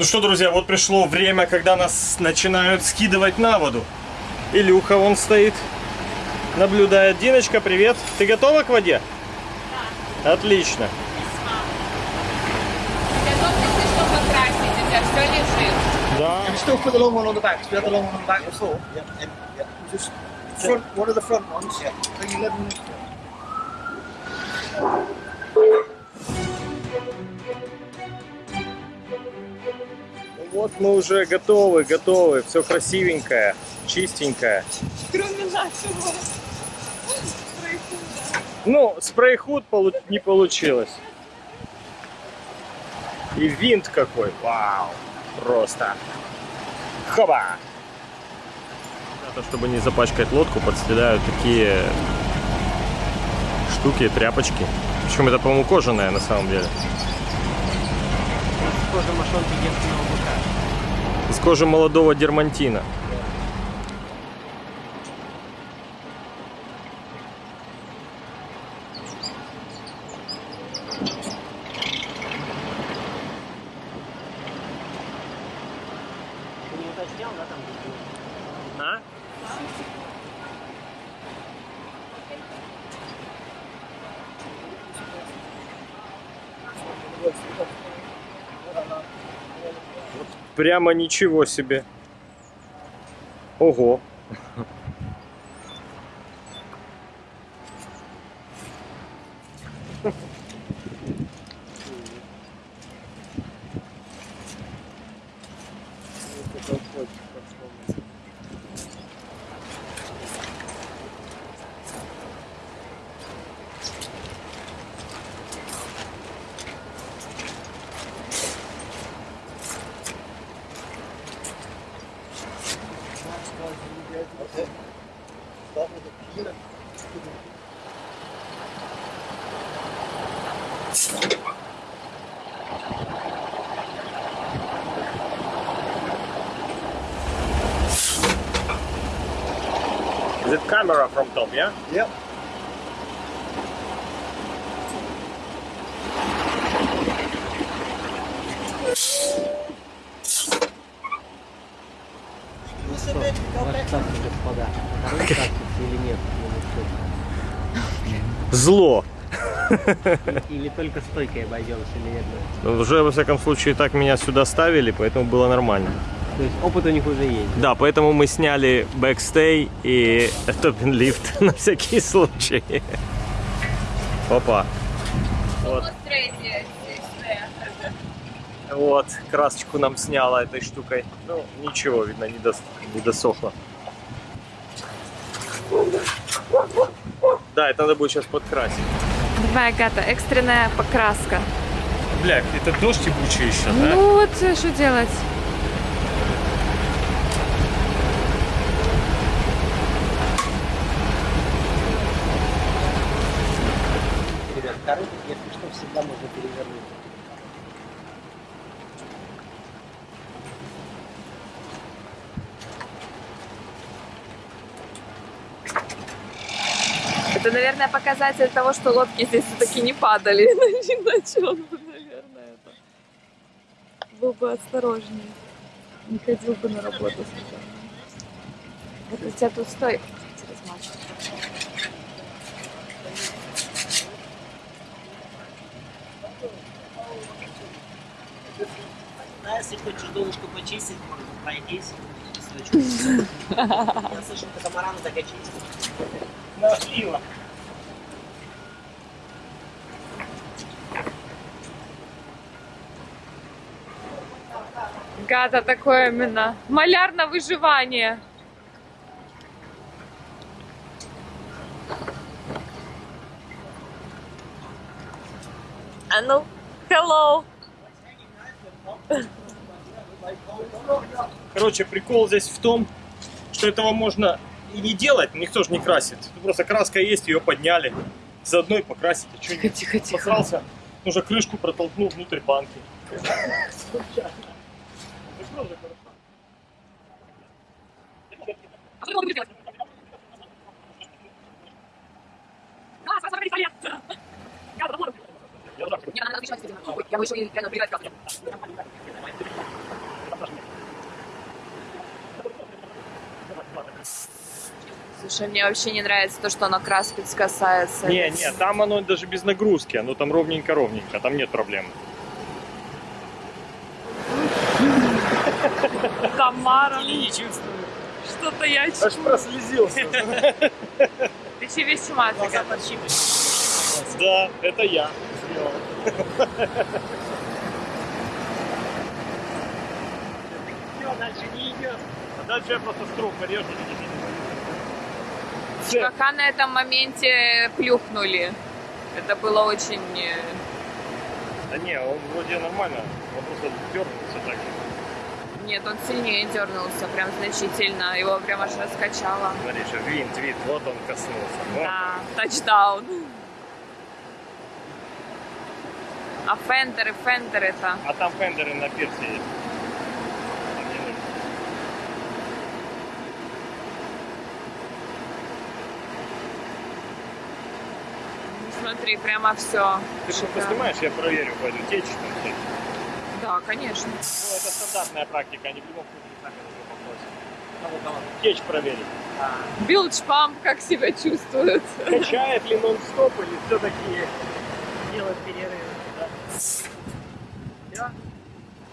Ну что, друзья, вот пришло время, когда нас начинают скидывать на воду. Илюха вон стоит, наблюдает. Диночка, привет. Ты готова к воде? Да. Отлично. Готовьтесь, что покрасить, у тебя все лежит. Да. And still put the long one on the back, because we had the long one on the back before. Yeah, yeah, yeah. Just front, one of the front ones. Yeah. So you let them Вот мы уже готовы, готовы. Все красивенькое, чистенькое. Кроме нашего. Ну, спрей-худ полу- не получилось. И винт какой. Вау. Просто. Хоба. Это, чтобы не запачкать лодку, подстеляют такие штуки, тряпочки. Причем это, по-моему, кожаная на самом деле. Кожа мошонки. Из кожи молодого дермантина. Прямо ничего себе. Ого. Is it camera from top, yeah? Yep. Зло. Или, или только стойкой обойдемся, или нет? Ну, Уже, во всяком случае, так меня сюда ставили, поэтому было нормально. То есть опыт у них уже есть. Да, поэтому мы сняли бэкстей и топпин лифт на всякий случай. Опа. Вот. Вот красочку нам сняла этой штукой. Ну, ничего, видно, не, дос- не досохло. Да, это надо будет сейчас подкрасить. Давай, Агата, экстренная покраска. Бля, это дождь ебучий еще, да? Ну вот, что делать? Ребят, коробок, если что, всегда можно перевернуть. Это, наверное, показатель того, что лодки здесь все-таки не падали. Иначе он бы, наверное, это... был бы осторожнее. Не ходил бы на работу. Вот у тебя тут стой. Да, если хочешь донышко почистить, можно пройтись. Я слышал, катамараны так и чистят. На пиво. Гада такое именно. Маляр на выживание. А ну, hello. Короче, прикол здесь в том, что этого можно и не делать, никто же не красит. Просто краска есть, ее подняли. Заодно и покрасить. А что Тихо, тихо, тихо. Посрался, уже крышку протолкнул внутрь банки. Я бы еще и реально пригать Что мне вообще не нравится то, что оно краспец касается. Не, не, там оно даже без нагрузки, оно там ровненько-ровненько, там нет проблем. Комара. Не чувствую. Что-то я Аж чувствую. прослезился. Ты че весь чумацкий? Глаза подщипывают. Да, это я сделал. Все, дальше не идет. Дальше я просто строк порежу. Пока на этом моменте плюхнули. Это было очень... э, Да не, он вроде нормально, он просто дернулся так. Нет, он сильнее дернулся, прям значительно. Его прям аж раскачало. Смотри, что винт, винт, вот он коснулся. Ну, Да, тачдаун. А фендеры, фендеры-то. А там фендеры на пирсе есть. Там не нужно. Смотри, прямо все. Ты что поснимаешь, я проверю, пойду течь там всякие. Да, конечно. Ну, это стандартная практика, они в любом случае сами уже попросят. Кого, кого? Течь проверить. А, Билдж памп как себя чувствует? Качает ли нон-стоп или все-таки делать перерывы. Да.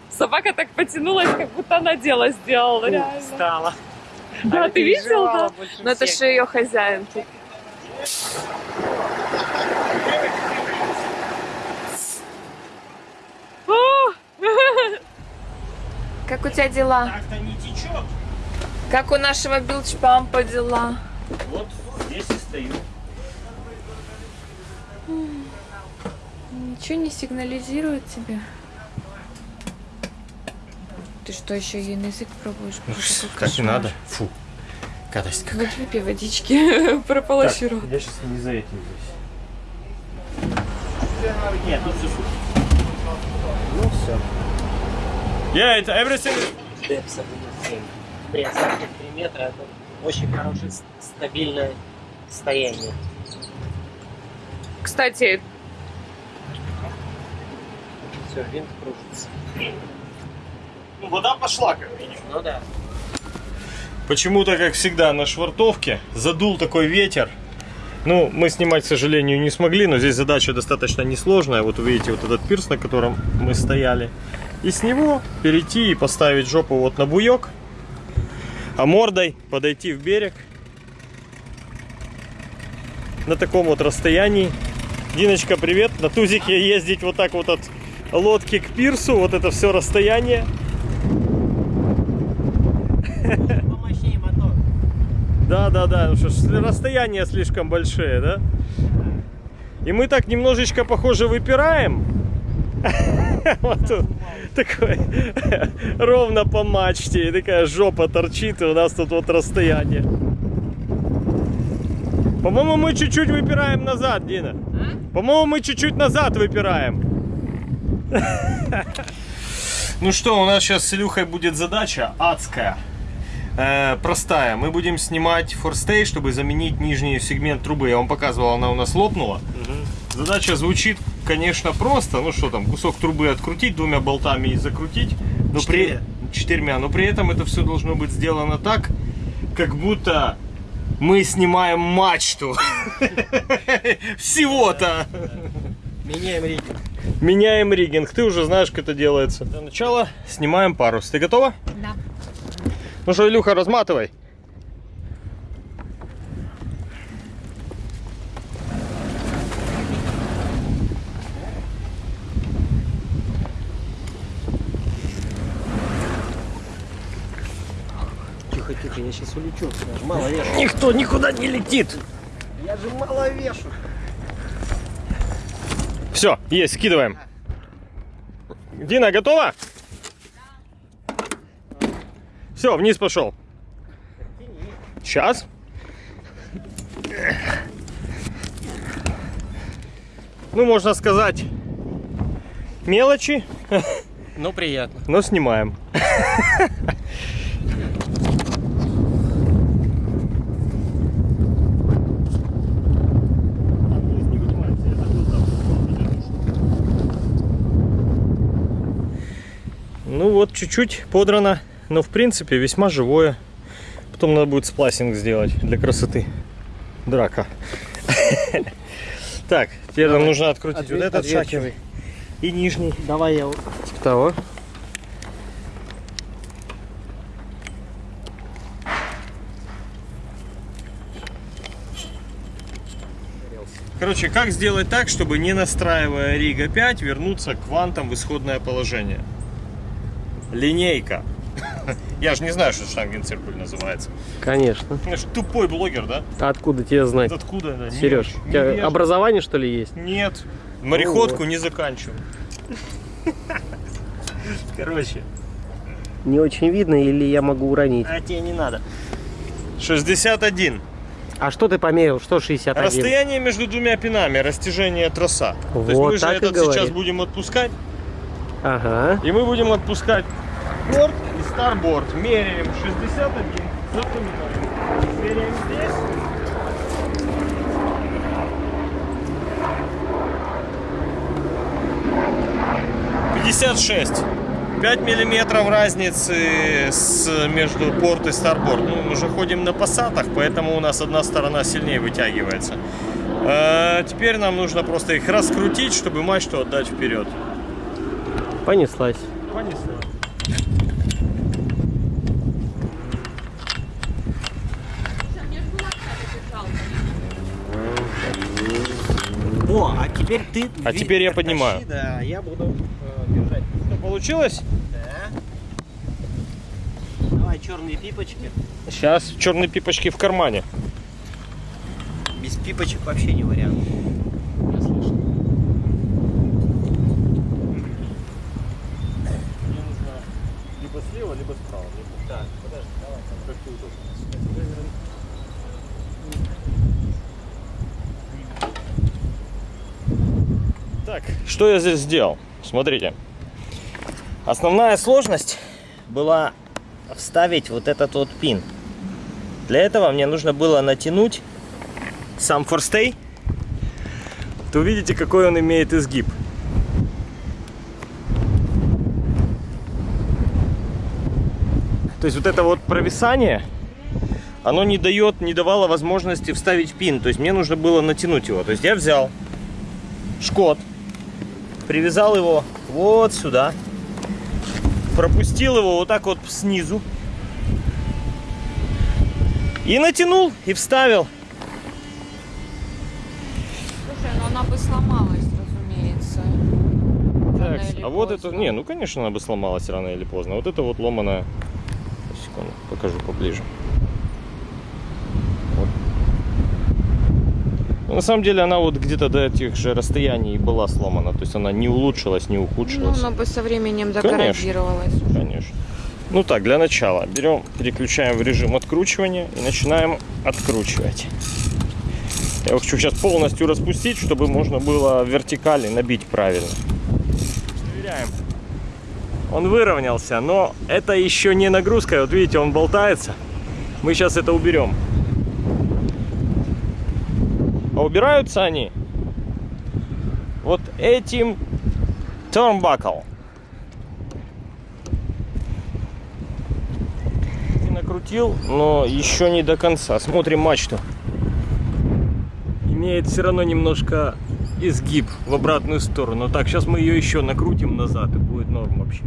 Собака так потянулась, как будто она дело сделала, реально. Встала. Да, Она ты видел, да? Но это же ее хозяин. тут. О! Как у тебя дела? Так-то не течет. Как у нашего билдж пампа дела? Вот здесь и стою. Ничего не сигнализирует тебе? Ты что, еще ей на язык пробуешь? Какой Как не кошмар. надо. Фу. Гадость какая. Вот выпей водички, прополощи рот. я сейчас не за этим здесь. Нет, тут все супер. Ну все. Yeah, it's everything. Депса минус 7. При осадке 3 метра это очень хорошее с- стабильное состояние. Кстати, Все, винт кружится. Ну, вода пошла, как минимум. Ну да. Почему-то, как всегда, на швартовке задул такой ветер. Ну, мы снимать, к сожалению, не смогли, но здесь задача достаточно несложная. Вот вы видите вот этот пирс, на котором мы стояли. И с него перейти и поставить жопу вот на буек, а мордой подойти в берег на таком вот расстоянии. Диночка, привет. На тузике ездить вот так вот от лодки к пирсу, вот это все расстояние. Да, да, да, что ж, расстояния слишком большие, да? И мы так немножечко, похоже, выпираем. Вот тут такой ровно по мачте, и такая жопа торчит, и у нас тут вот расстояние. По-моему, мы чуть-чуть выпираем назад, Дина. По-моему, мы чуть-чуть назад выпираем. Ну что, у нас сейчас с Илюхой будет задача адская. Э, простая. Мы будем снимать форстей, чтобы заменить нижний сегмент трубы. Я вам показывал, она у нас лопнула. Задача звучит, конечно, просто. Ну что там, кусок трубы открутить двумя болтами и закрутить. Но Четырьмя. При... Четырьмя. Но при этом это все должно быть сделано так, как будто мы снимаем мачту. Всего-то. Меняем ритм. Меняем риггинг. Ты уже знаешь, как это делается. Для начала снимаем парус. Ты готова? Да. Ну что, Илюха, разматывай. Тихо, тихо, я сейчас улечу. Я же мало вешу. Никто никуда не летит. Я же мало вешу. Все, есть, скидываем. Дина, готова? Все, вниз пошел. Сейчас. Ну, можно сказать, мелочи, Ну, приятно. но снимаем. Вот, чуть-чуть подрано, но в принципе весьма живое. Потом надо будет спласинг сделать для красоты. Драка. Так, теперь нам нужно открутить вот этот шакер и нижний. Давай я вот Типа того. Короче, как сделать так, чтобы не настраивая Рига 5, вернуться к вантам в исходное положение? Линейка. Я же не знаю, что штангенциркуль называется. Конечно. Я ж тупой блогер, да? А откуда тебе знать? Откуда? Да? Не Сереж, очень. у тебя Невежливо. образование что ли есть? Нет, мореходку не заканчиваю. Короче, Не очень видно или я могу уронить? а тебе не надо. 61. А что ты померил? Что 61? Расстояние между двумя пинами, растяжение троса. То есть Вот мы же этот сейчас будем отпускать, Ага. и мы будем отпускать борт и старборд. Меряем 61, запоминаем. Меряем здесь. Пятьдесят шесть. 5 миллиметров разницы с, между порт и старборд. Ну, мы же ходим на пассатах, поэтому у нас одна сторона сильнее вытягивается. Э, теперь нам нужно просто их раскрутить, чтобы мачту отдать вперед. Понеслась. Понесло. О, а теперь ты... А теперь я поднимаю. Да, я буду э, держать. Что получилось? Да. Давай черные пипочки. Сейчас черные пипочки в кармане. Без пипочек вообще не вариант. Я слышал. Мне нужно либо слева, либо справа. Так, подожди, давай. Как тебе удобно. Так, что я здесь сделал? Смотрите. Основная сложность была вставить вот этот вот пин. Для этого мне нужно было натянуть сам форстей. То видите, какой он имеет изгиб. То есть вот это вот провисание, оно не дает, не давало возможности вставить пин. То есть мне нужно было натянуть его. То есть я взял шкот, привязал его вот сюда, пропустил его вот так вот снизу и натянул и вставил. Слушай, ну она бы сломалась, разумеется. Так, а вот это, поздно. не, ну конечно она бы сломалась рано или поздно. Вот это вот ломаная, секунду, покажу поближе. Вот. Ну, на самом деле она вот где-то до этих же расстояний была сломана, то есть она не улучшилась, не Ну, ухудшилась. она бы со временем Конечно. деградировалась. Конечно. Ну так, для начала берем, переключаем в режим откручивания и начинаем откручивать. Я его хочу сейчас полностью распустить, чтобы можно было вертикали набить правильно. Проверяем. Он выровнялся, но это еще не нагрузка. Вот видите, он болтается. Мы сейчас это уберем. А убираются они вот этим turnbuckle. И накрутил, но еще не до конца. Смотрим мачту. Имеет все равно немножко изгиб в обратную сторону. Так, сейчас мы ее еще накрутим назад и будет норм вообще.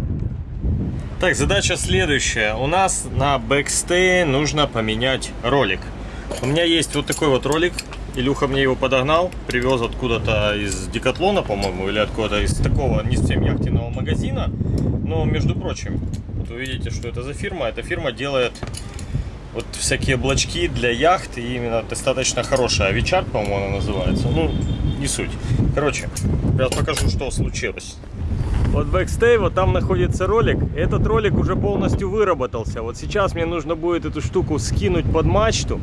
Так, задача следующая. У нас на бэкстее нужно поменять ролик. У меня есть вот такой вот ролик. Илюха мне его подогнал, привез откуда-то из Декатлона, по-моему, или откуда-то из такого не совсем яхтенного магазина. Но, между прочим, вот вы видите, что это за фирма. Эта фирма делает вот всякие блочки для яхт, и именно достаточно хорошая. Авичард, по-моему, она называется. Ну, не суть. Короче, сейчас покажу, что случилось. Вот бэкстей, вот там находится ролик. Этот ролик уже полностью выработался. Вот сейчас мне нужно будет эту штуку скинуть под мачту,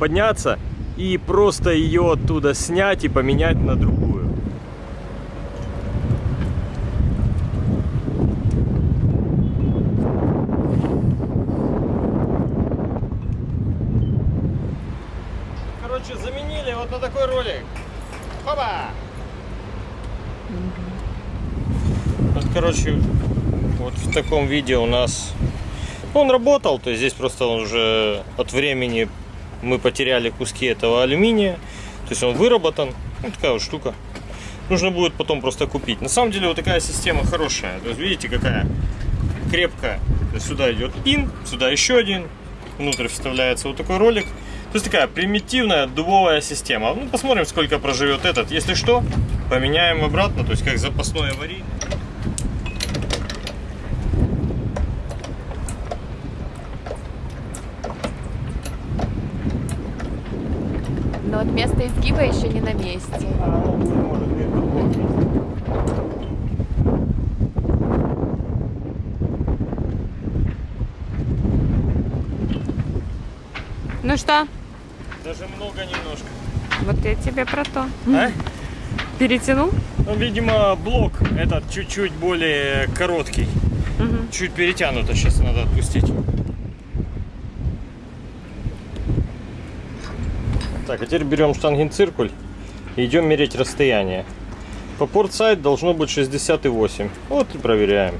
подняться и просто ее оттуда снять и поменять на другую. Короче, заменили вот на такой ролик. Хоба! Вот, короче, вот в таком виде у нас Он работал, то есть здесь просто он уже от времени мы потеряли куски этого алюминия. То есть он выработан. Ну, такая вот штука. Нужно будет потом просто купить. На самом деле вот такая система хорошая. То есть видите, какая крепкая. Сюда идет пин, сюда еще один. Внутрь вставляется вот такой ролик. То есть такая примитивная дубовая система. Ну, посмотрим, сколько проживет этот. Если что, поменяем обратно, то есть как запасной аварийный. Но вот место изгиба еще не на месте. Ну, что? Даже много немножко. Вот я тебе про то. А? Перетянул? Ну, видимо, блок этот чуть-чуть более короткий. Мгм. Чуть перетянуто, сейчас надо отпустить. Так, а теперь берем штангенциркуль и идем мерить расстояние. По портсайд должно быть 68. Вот и проверяем.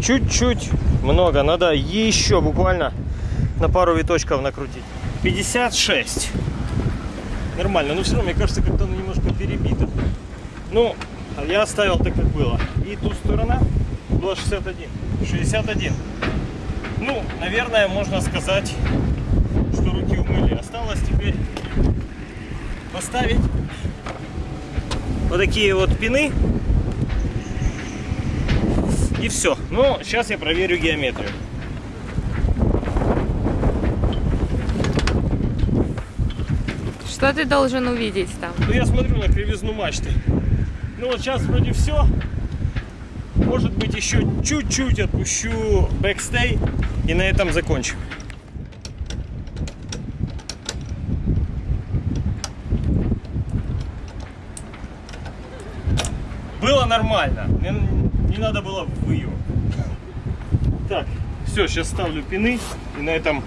Чуть-чуть много, надо еще буквально на пару виточков накрутить. 56. Нормально, но все равно, мне кажется, как-то оно немножко перебито. Ну, я оставил так, как было. И ту сторона была 61. 61. Ну, наверное, можно сказать, что руки умыли. Осталось теперь поставить вот такие вот пины. И все. Ну, сейчас я проверю геометрию. Что ты должен увидеть там? Ну, я смотрю на кривизну мачты. Ну, вот сейчас вроде все. Может быть, еще чуть-чуть отпущу бэкстей и на этом закончим. Было нормально. Не, не надо было в ее. Так, все, сейчас ставлю пины и на этом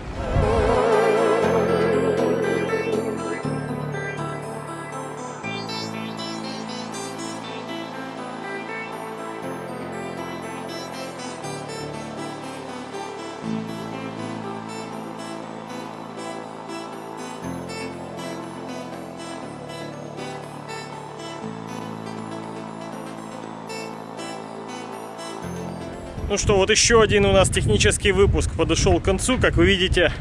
Ну что, вот еще один у нас технический выпуск подошел к концу. Как вы видите,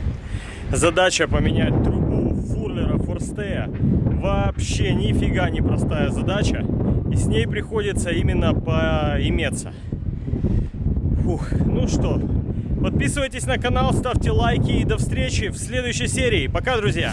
задача поменять трубу Фурлера Форстея вообще нифига не простая задача. И с ней приходится именно поиметься. Фух, ну что, подписывайтесь на канал, ставьте лайки и до встречи в следующей серии. Пока, друзья!